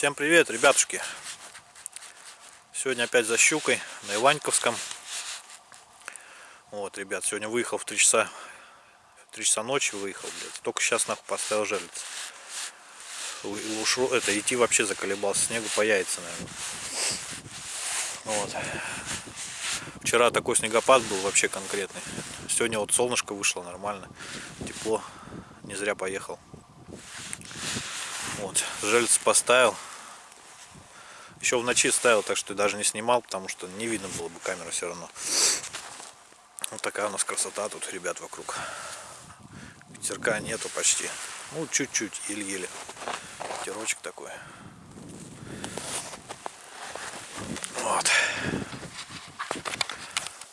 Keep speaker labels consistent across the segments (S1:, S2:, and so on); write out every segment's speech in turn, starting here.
S1: Всем привет, ребятушки! Сегодня опять за щукой на Иваньковском. Вот, ребят, сегодня выехал в 3 часа, в 3 часа ночи выехал, блядь. Только сейчас нахуй поставил жерлиц. Ушел, это, идти вообще заколебался, снегу по яйца, наверное. Вот. Вчера такой снегопад был вообще конкретный. Сегодня вот солнышко вышло нормально, тепло. Не зря поехал. Вот, жельц поставил. Еще в ночи ставил, так что даже не снимал, потому что не видно было бы камеру все равно. Вот такая у нас красота тут, ребят, вокруг. Ветерка нету почти. Ну, чуть-чуть, еле-еле. Ветерочек такой. Вот.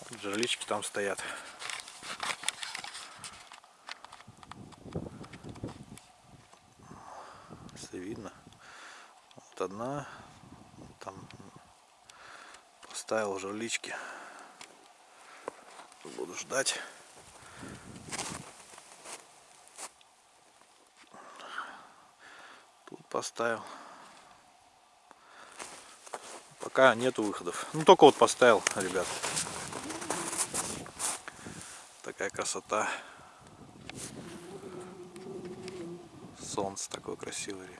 S1: вот жерлички там стоят. Если видно. Вот одна. Поставил жерлички. Буду ждать. Тут поставил. Пока нету выходов. Ну только вот поставил, ребят. Такая красота. Солнце такое красивое.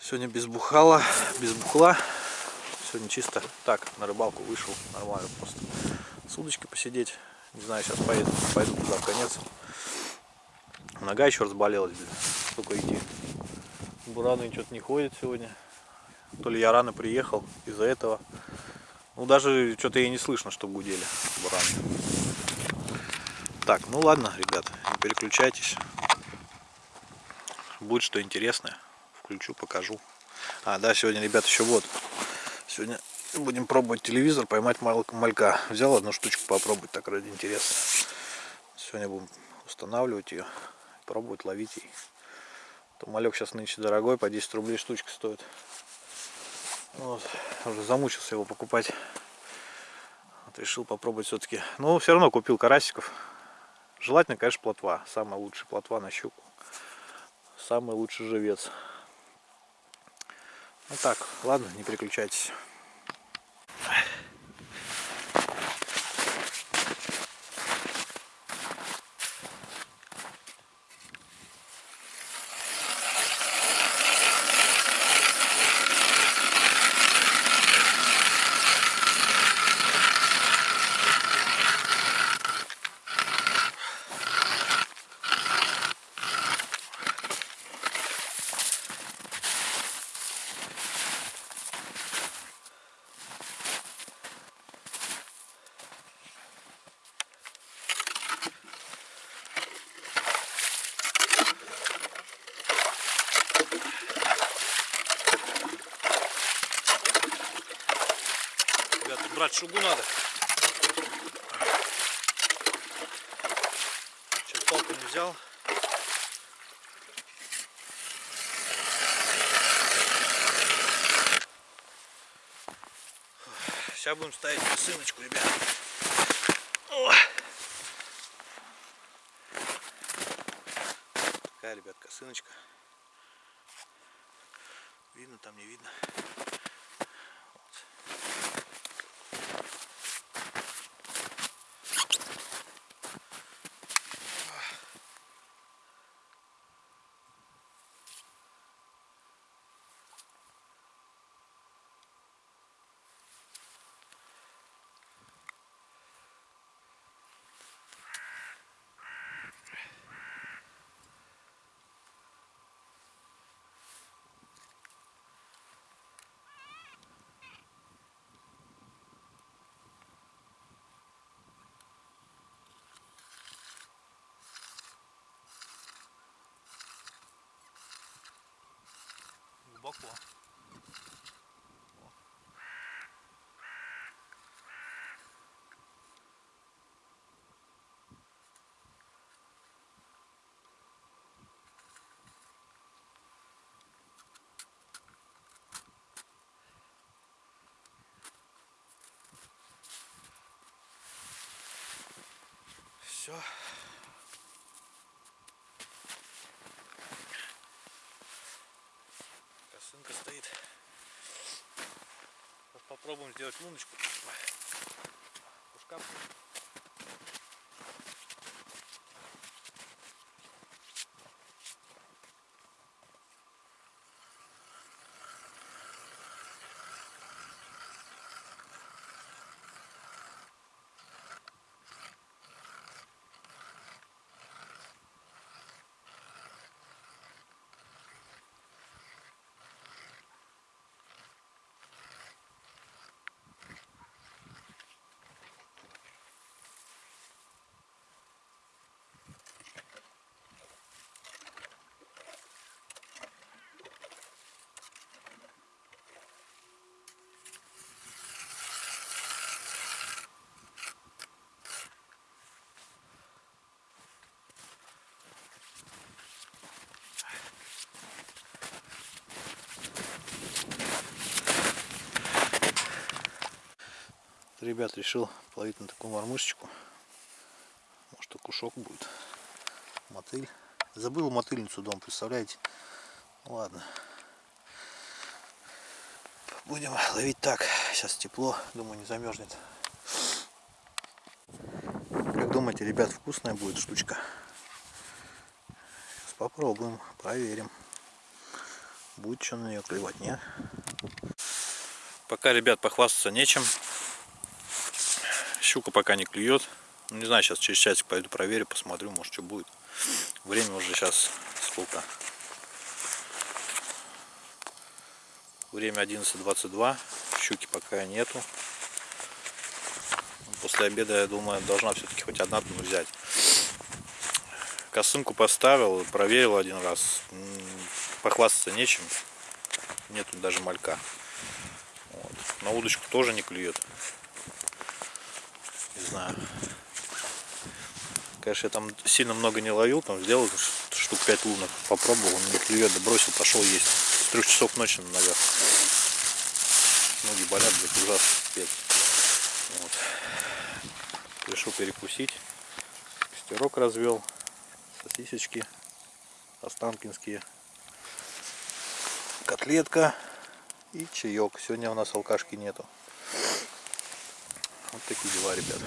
S1: Сегодня без бухала, без бухла. Сегодня чисто так, на рыбалку вышел. Нормально просто. С удочкой посидеть. Не знаю, сейчас поеду, пойду туда в конец. Нога еще разболелась. Сколько идти. Бураны что-то не ходит сегодня. То ли я рано приехал из-за этого. Ну даже что-то и не слышно, что гудели бураны. Так, ну ладно, ребят, не переключайтесь. Будет что интересное включу, покажу. А, да, сегодня, ребят, еще вот. Сегодня будем пробовать телевизор, поймать малька. Взял одну штучку попробовать, так ради интереса. Сегодня будем устанавливать ее, пробовать ловить ей. То малек сейчас нынче дорогой, по 10 рублей штучка стоит. Вот, уже замучился его покупать. Вот, решил попробовать все-таки. Но все равно купил карасиков. Желательно, конечно, плотва. Самая лучшая плотва на щуку. Самый лучший живец. Ну так, ладно, не переключайтесь. Брать шугу надо. Сейчас палку не взял. Сейчас будем ставить косыночку, ребят. О! Такая, ребят, косыночка. Видно там, не видно. Глубоко. Все. Косынка стоит. Сейчас попробуем сделать луночку. Ушка. Ребят, решил половить на такую мормышечку. Может, и кушок будет. Мотыль. Забыл мотыльницу дом, представляете? Ладно. Будем ловить так. Сейчас тепло, думаю, не замерзнет. Как думаете, ребят, вкусная будет штучка? Сейчас попробуем, проверим. Будет что на нее клевать, нет? Пока, ребят, похвастаться нечем. Щука пока не клюет. Ну, не знаю, сейчас через часик пойду проверю, посмотрю, может что будет. Время уже сейчас сколько? Время 11.22. Щуки пока нету. После обеда, я думаю, должна все-таки хоть одна взять. Косынку поставил, проверил один раз. Похвастаться нечем. Нету даже малька. Вот. На удочку тоже не клюет. Не знаю. Конечно, я там сильно много не ловил, там сделал штук 5 лунок, попробовал, не клюет, да бросил, пошел есть. С трех часов ночи на ногах. Ноги болят, блядь, ужасно, пипец. Вот. Решил перекусить. Костерок развел. Сосисочки останкинские. Котлетка и чаек. Сегодня у нас алкашки нету. Вот такие дела, ребят.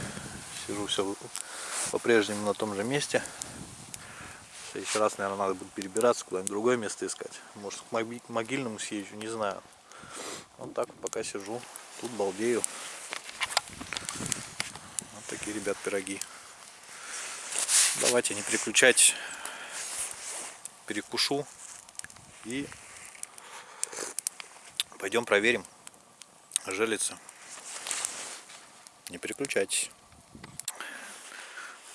S1: Сижу все по-прежнему на том же месте. Следующий раз, наверное, надо будет перебираться, куда-нибудь другое место искать. Может, к могильному съезжу, не знаю. Вот так пока сижу. Тут балдею. Вот такие, ребят, пироги. Давайте, не переключайтесь. Перекушу. И пойдем проверим. Желится. Не переключайтесь.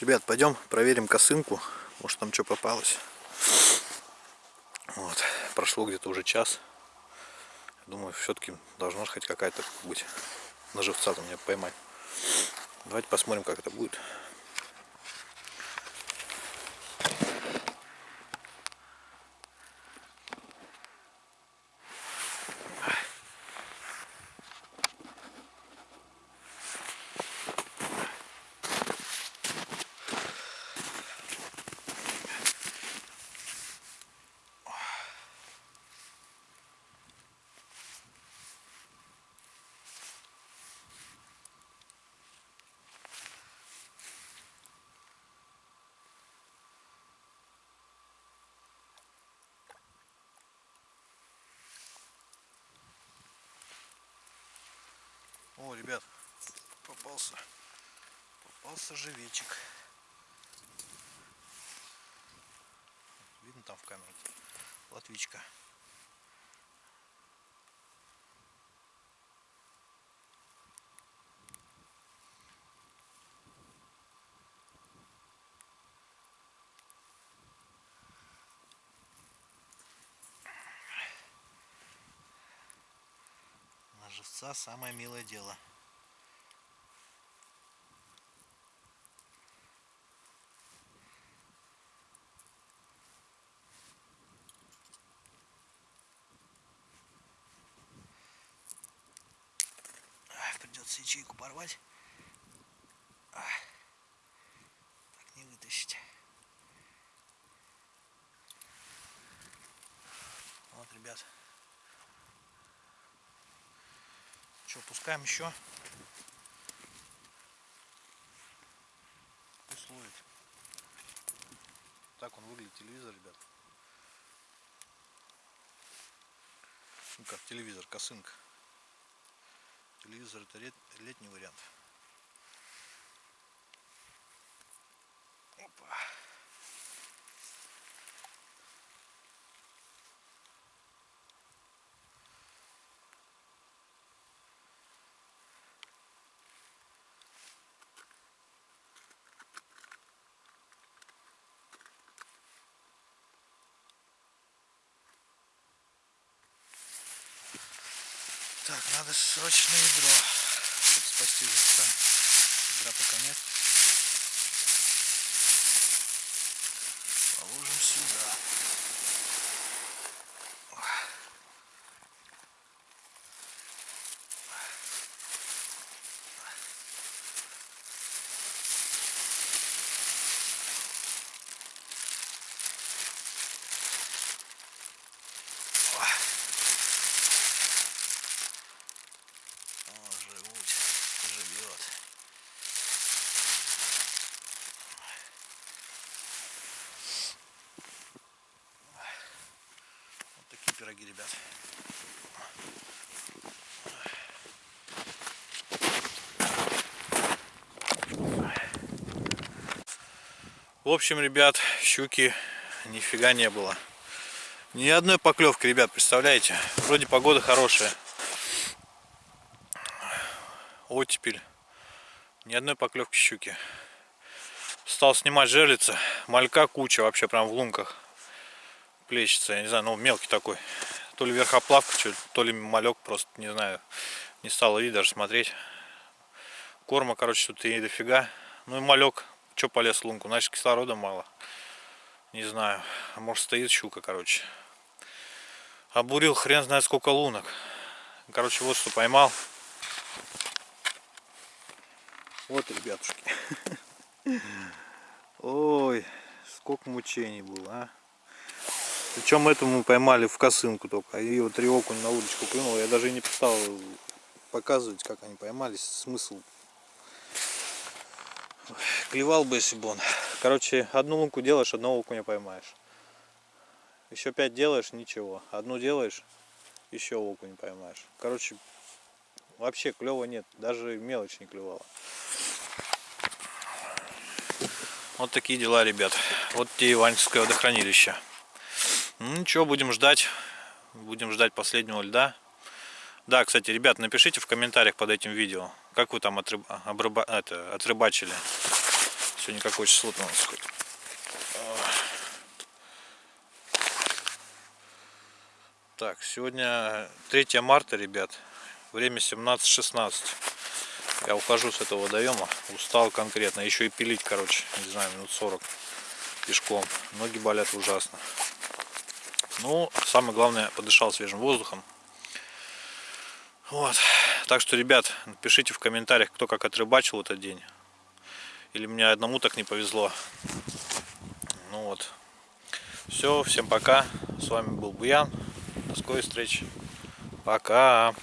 S1: Ребят, пойдем проверим косынку. Может там что попалось. Вот. Прошло где-то уже час. Думаю, все-таки должна хоть какая-то быть на живца там меня поймать. Давайте посмотрим, как это будет. О, ребят, попался. Попался живечек. Видно там в камере. Латвичка. Живца самое милое дело. Придется ячейку порвать. Так не вытащить. Вот, ребят, Что, пускаем еще? Пусть ловит. Так он выглядит, телевизор, ребят. Ну как телевизор, косынка. Телевизор это лет, летний вариант. Опа. Так, надо срочно ведро, чтобы спасти живца. Ведра пока нет. Положим сюда. О, живут, живет. Вот такие пироги, ребят. В общем, ребят, щуки нифига не было. Ни одной поклевки, ребят, представляете? Вроде погода хорошая. Оттепель. Ни одной поклевки щуки. Стал снимать жерлица. Малька куча вообще прям в лунках. Плещется, я не знаю, ну мелкий такой. То ли верхоплавка, то ли малек, просто не знаю. Не стало видно даже смотреть. Корма, короче, тут и дофига. Ну и малек, что полез в лунку, значит кислорода мало. Не знаю, может стоит щука, короче. Обурил хрен знает сколько лунок. Короче, вот что поймал. Вот, ребятушки. Ой, сколько мучений было, а. Причем эту мы поймали в косынку только. И вот три окунь на удочку клюнул. Я даже и не стал показывать, как они поймались. Смысл. Клевал бы, если бы он. Короче, одну лунку делаешь, одного окуня поймаешь. Еще пять делаешь, ничего. Одну делаешь, еще окунь поймаешь. Короче, вообще клева нет. Даже мелочь не клевала. Вот такие дела, ребят. Вот те Иванческое водохранилище. Ну ничего, будем ждать. Будем ждать последнего льда. Да, кстати, ребят, напишите в комментариях под этим видео, как вы там отрыб... обрыба- это, отрыбачили. Сегодня какое число у нас? Так, сегодня 3 марта, ребят. Время 17.16. Я ухожу с этого водоема. Устал конкретно. Еще и пилить, короче, не знаю, минут 40 пешком. Ноги болят ужасно. Ну, самое главное, подышал свежим воздухом. Вот. Так что, ребят, напишите в комментариях, кто как отрыбачил этот день. Или мне одному так не повезло. Ну вот. Все, всем пока. С вами был Буян. До скорой встречи. Пока.